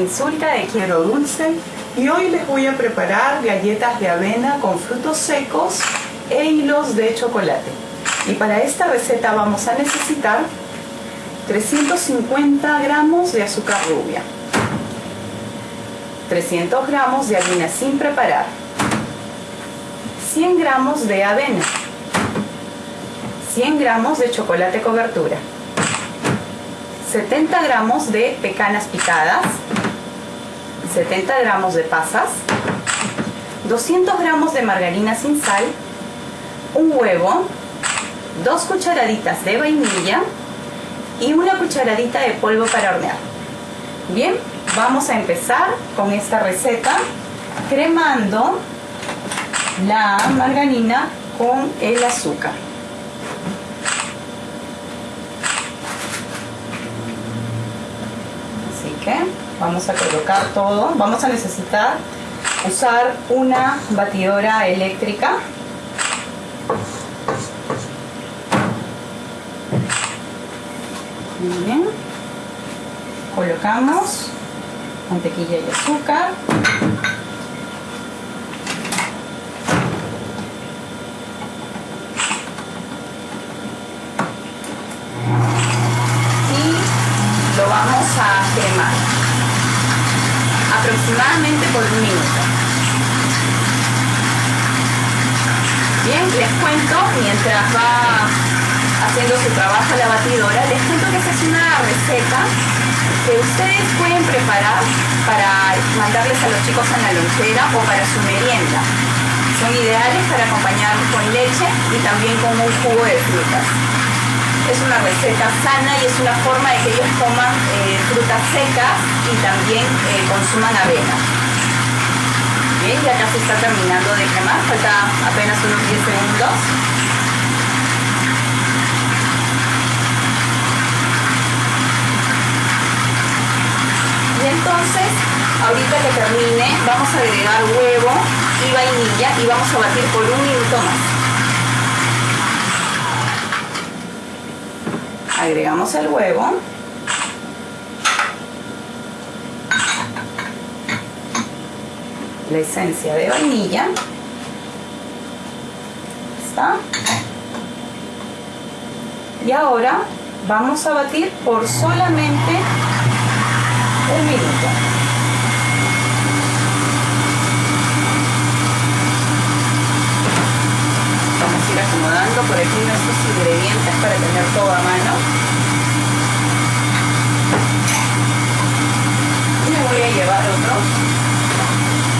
Insulta de Quiero Dulce y hoy les voy a preparar galletas de avena con frutos secos e hilos de chocolate. Y para esta receta vamos a necesitar 350 gramos de azúcar rubia, 300 gramos de harina sin preparar, 100 gramos de avena, 100 gramos de chocolate cobertura, 70 gramos de pecanas picadas, 70 gramos de pasas, 200 gramos de margarina sin sal, un huevo, dos cucharaditas de vainilla y una cucharadita de polvo para hornear. Bien, vamos a empezar con esta receta cremando la margarina con el azúcar. Vamos a colocar todo. Vamos a necesitar usar una batidora eléctrica. Muy bien. Colocamos mantequilla y azúcar. Y lo a cremar aproximadamente por un minuto. Bien, les cuento, mientras va haciendo su trabajo la batidora, les cuento que esta es una receta que ustedes pueden preparar para mandarles a los chicos en la lonchera o para su merienda. Son ideales para acompañar con leche y también con un jugo de frutas es una receta sana y es una forma de que ellos coman frutas secas y también eh, consuman avena. Bien, ya casi está terminando de quemar, falta apenas unos 10 segundos. Y entonces, ahorita que termine, vamos a agregar huevo y vainilla y vamos a batir por un minuto más. agregamos el huevo la esencia de vainilla. Está y ahora vamos a batir por solamente un minuto. Vamos a ir acomodando por aquí nuestros ingredientes para tener todo a mano y me voy a llevar otro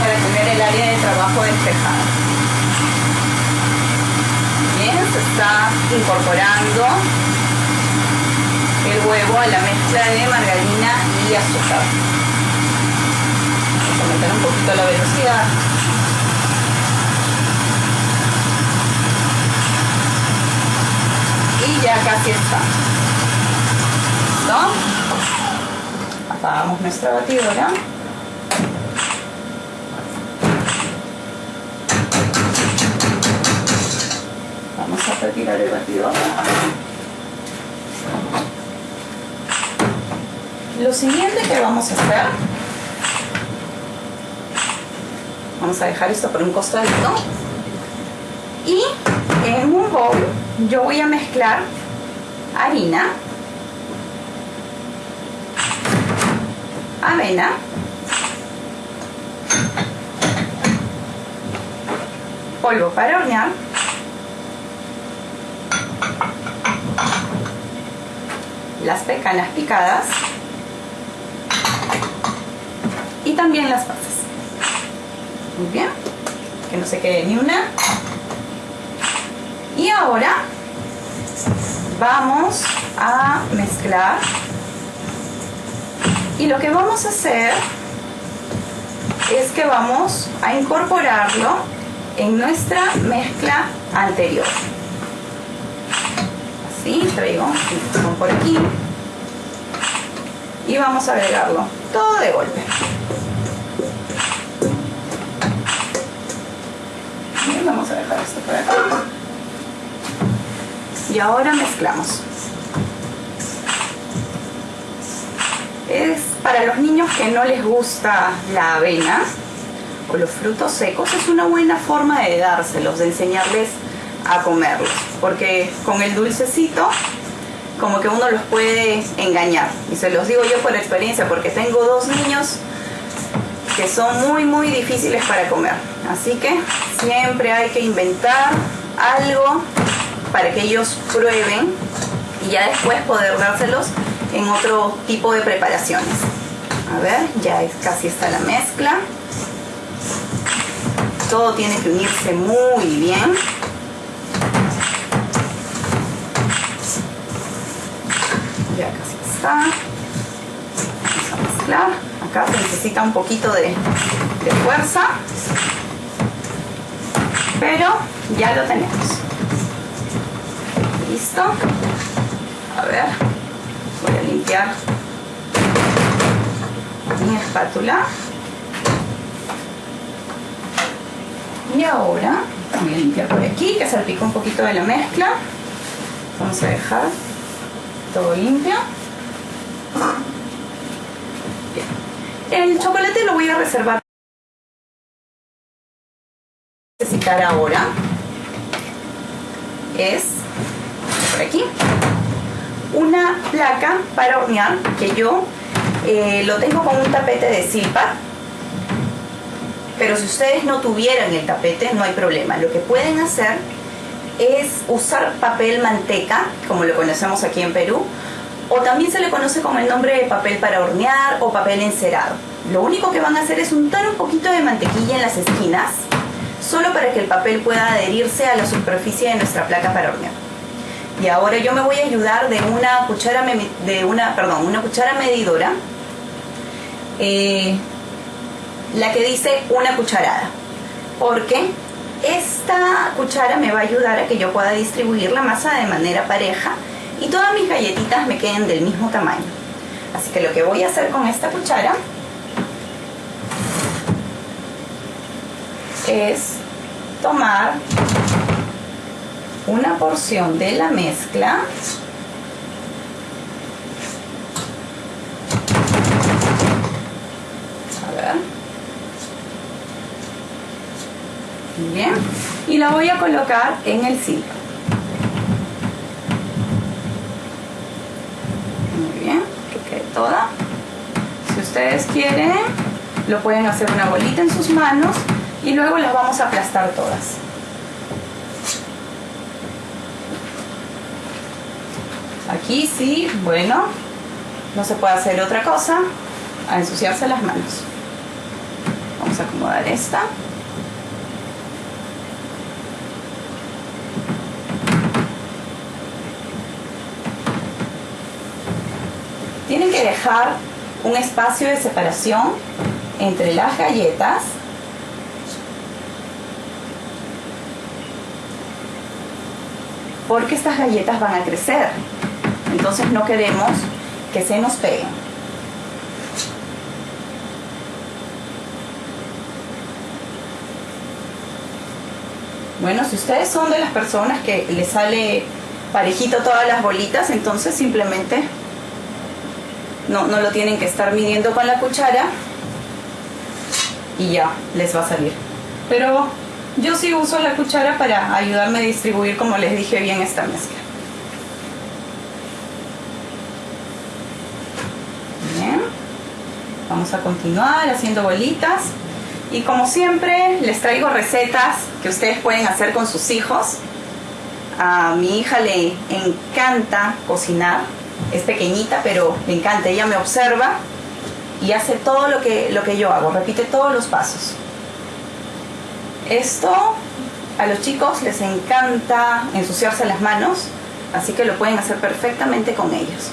para tener el área de trabajo despejada bien, se está incorporando el huevo a la mezcla de margarina y azúcar vamos a aumentar un poquito la velocidad y ya casi está. ¿Listo? Apagamos nuestra batidora. El batidor. Lo siguiente que vamos a hacer, vamos a dejar esto por un costadito y en un bowl yo voy a mezclar harina, avena, polvo para hornear, las pecanas picadas. Y también las pasas. Muy bien, que no se quede ni una. Y ahora vamos a mezclar. Y lo que vamos a hacer es que vamos a incorporarlo en nuestra mezcla anterior así traigo por aquí. Y vamos a agregarlo todo de golpe. Vamos a dejar esto por acá. Y ahora mezclamos. Es para los niños que no les gusta la avena o los frutos secos, es una buena forma de dárselos, de enseñarles a comerlos, porque con el dulcecito como que uno los puede engañar. Y se los digo yo por experiencia, porque tengo dos niños que son muy, muy difíciles para comer. Así que siempre hay que inventar algo para que ellos prueben y ya después poder dárselos en otro tipo de preparaciones. A ver, ya es, casi está la mezcla. Todo tiene que unirse muy bien. Está. Vamos a mezclar. Acá se necesita un poquito de, de fuerza. Pero ya lo tenemos. Listo. A ver. Voy a limpiar mi espátula. Y ahora voy a limpiar por aquí, que salpicó un poquito de la mezcla. Vamos a dejar todo limpio. El chocolate lo voy a reservar. necesitar ahora es por aquí una placa para hornear que yo eh, lo tengo con un tapete de silpa pero si ustedes no tuvieran el tapete no hay problema lo que pueden hacer es usar papel manteca como lo conocemos aquí en Perú o también se le conoce con el nombre de papel para hornear o papel encerado lo único que van a hacer es untar un poquito de mantequilla en las esquinas solo para que el papel pueda adherirse a la superficie de nuestra placa para hornear. Y ahora yo me voy a ayudar de una cuchara, de una, perdón, una cuchara medidora, eh, la que dice una cucharada, porque esta cuchara me va a ayudar a que yo pueda distribuir la masa de manera pareja y todas mis galletitas me queden del mismo tamaño. Así que lo que voy a hacer con esta cuchara es tomar una porción de la mezcla a ver. Bien. Y la voy a colocar en el silbo muy bien que quede toda si ustedes quieren lo pueden hacer una bolita en sus manos y luego las vamos a aplastar todas. Aquí sí, bueno, no se puede hacer otra cosa a ensuciarse las manos. Vamos a acomodar esta. Tienen dejar un espacio de separación entre las galletas porque estas galletas van a crecer. Entonces no queremos que se nos peguen. Bueno, si ustedes son de las personas que les sale parejito todas las bolitas, entonces simplemente no, no lo tienen que estar midiendo con la cuchara y ya les va a salir. Pero yo sí uso la cuchara para ayudarme a distribuir, como les dije bien, esta mezcla. Bien. Vamos a continuar haciendo bolitas. Y como siempre, les traigo recetas que ustedes pueden hacer con sus hijos. A mi hija le encanta cocinar. Es pequeñita, pero le encanta. Ella me observa y hace todo lo que, lo que yo hago. Repite todos los pasos. Esto a los chicos les encanta ensuciarse las manos, así que lo pueden hacer perfectamente con ellos.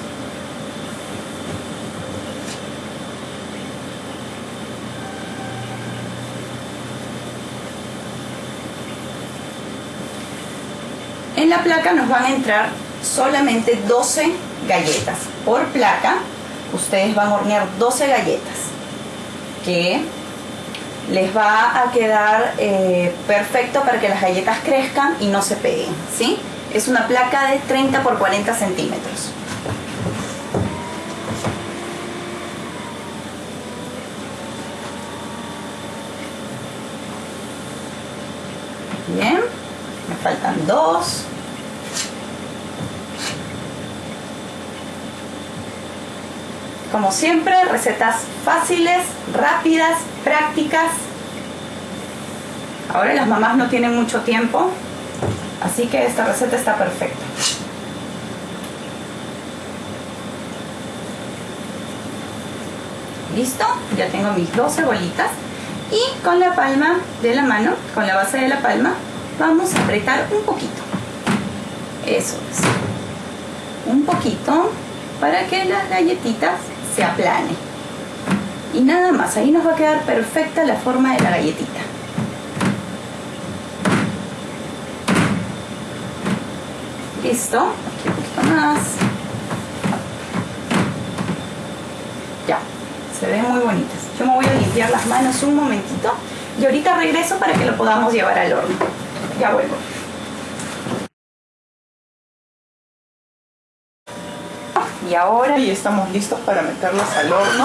En la placa nos van a entrar solamente 12 galletas. Por placa, ustedes van a hornear 12 galletas, que les va a quedar eh, perfecto para que las galletas crezcan y no se peguen, ¿sí? Es una placa de 30 por 40 centímetros. Bien, me faltan dos. Como siempre, recetas fáciles, rápidas, prácticas. Ahora las mamás no tienen mucho tiempo, así que esta receta está perfecta. Listo, ya tengo mis dos cebolitas y con la palma de la mano, con la base de la palma, vamos a apretar un poquito. Eso es. Un poquito para que las galletitas se aplane. Y nada más, ahí nos va a quedar perfecta la forma de la galletita. Listo, aquí un poquito más. Ya, se ven muy bonitas. Yo me voy a limpiar las manos un momentito y ahorita regreso para que lo podamos llevar al horno. Ya vuelvo. Y ahora y estamos listos para meterlas al horno.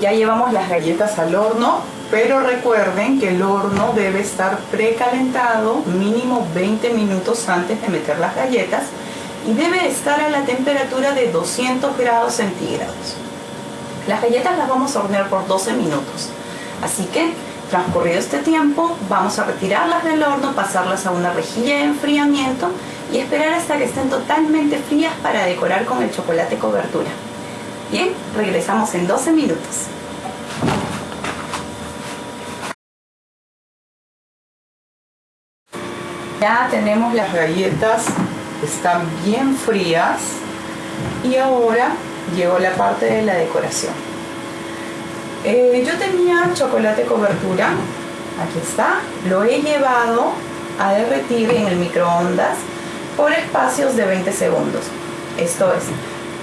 Ya llevamos las galletas al horno, pero recuerden que el horno debe estar precalentado mínimo 20 minutos antes de meter las galletas y debe estar a la temperatura de 200 grados centígrados. Las galletas las vamos a hornear por 12 minutos, así que Transcurrido este tiempo, vamos a retirarlas del horno, pasarlas a una rejilla de enfriamiento y esperar hasta que estén totalmente frías para decorar con el chocolate cobertura. Bien, regresamos en 12 minutos. Ya tenemos las galletas, están bien frías y ahora llegó la parte de la decoración. Eh, yo tenía chocolate cobertura, aquí está, lo he llevado a derretir en el microondas por espacios de 20 segundos. Esto es,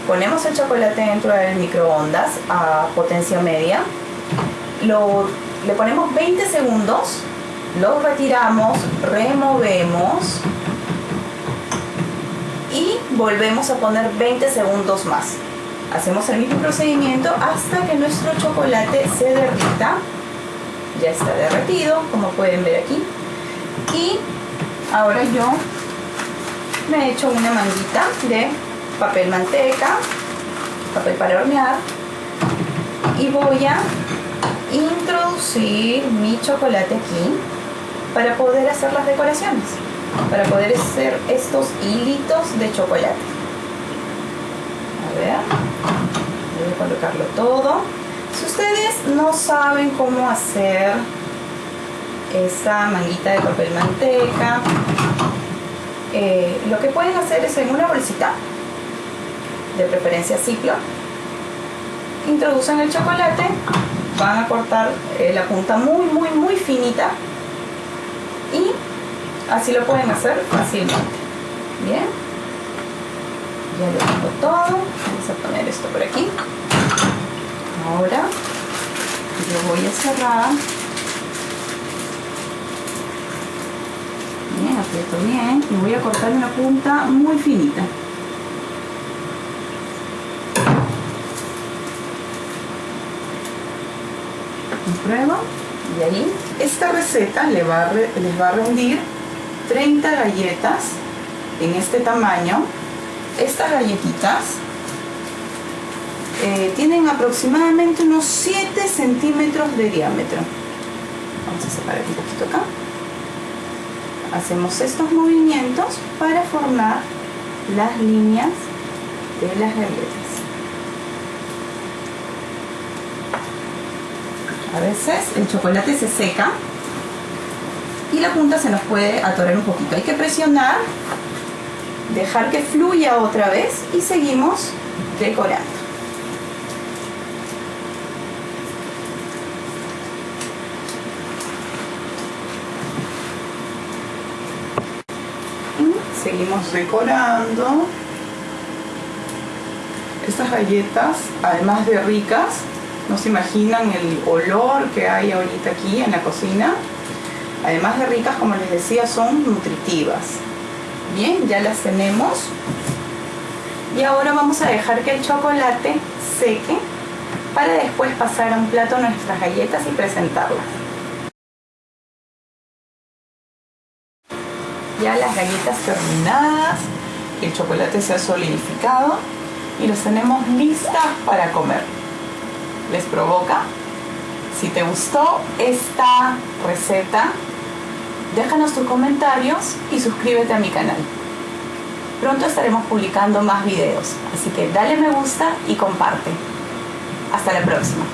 ponemos el chocolate dentro del microondas a potencia media, le ponemos 20 segundos, lo retiramos, removemos y volvemos a poner 20 segundos más. Hacemos el mismo procedimiento hasta que nuestro chocolate se derrita. Ya está derretido, como pueden ver aquí. Y ahora yo me he hecho una manguita de papel manteca, papel para hornear y voy a introducir mi chocolate aquí para poder hacer las decoraciones, para poder hacer estos hilitos de chocolate. A ver voy a colocarlo todo. Si ustedes no saben cómo hacer esa manguita de papel manteca eh, lo que pueden hacer es en una bolsita de preferencia ciclo introducen el chocolate van a cortar eh, la punta muy muy muy finita y así lo pueden hacer fácilmente. Bien ya lo tengo todo. Vamos a poner esto por aquí. Ahora yo voy a cerrar. Bien, aprieto bien y voy a cortar una punta muy finita. Pruebo y ahí esta receta le va les va a rendir 30 galletas en este tamaño estas galletitas eh, tienen aproximadamente unos 7 centímetros de diámetro. Vamos a separar un poquito acá. Hacemos estos movimientos para formar las líneas de las galletas. A veces el chocolate se seca y la punta se nos puede atorar un poquito. Hay que presionar dejar que fluya otra vez y seguimos decorando. seguimos decorando. Estas galletas, además de ricas, no se imaginan el olor que hay ahorita aquí en la cocina. Además de ricas, como les decía, son nutritivas. Bien, ya las tenemos. Y ahora vamos a dejar que el chocolate seque para después pasar a un plato nuestras galletas y presentarlas. Ya las galletas terminadas, el chocolate se ha solidificado y los tenemos listas para comer. ¿Les provoca? Si te gustó esta receta, déjanos tus comentarios y suscríbete a mi canal. Pronto estaremos publicando más videos, así que dale me gusta y comparte. Hasta la próxima.